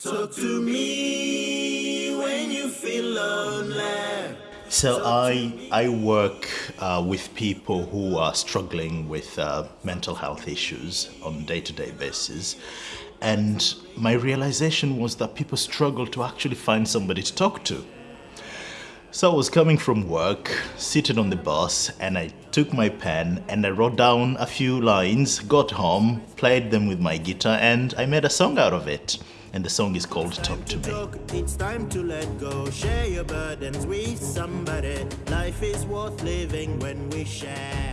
Talk to me when you feel lonely. So I I work uh, with people who are struggling with uh, mental health issues on day-to-day basis, and my realization was that people struggle to actually find somebody to talk to. So I was coming from work, seated on the bus, and I took my pen and I wrote down a few lines, got home, played them with my guitar, and I made a song out of it. And the song is called Talk to Me. It's time to let go, share your burdens with somebody. Life is worth living when we share.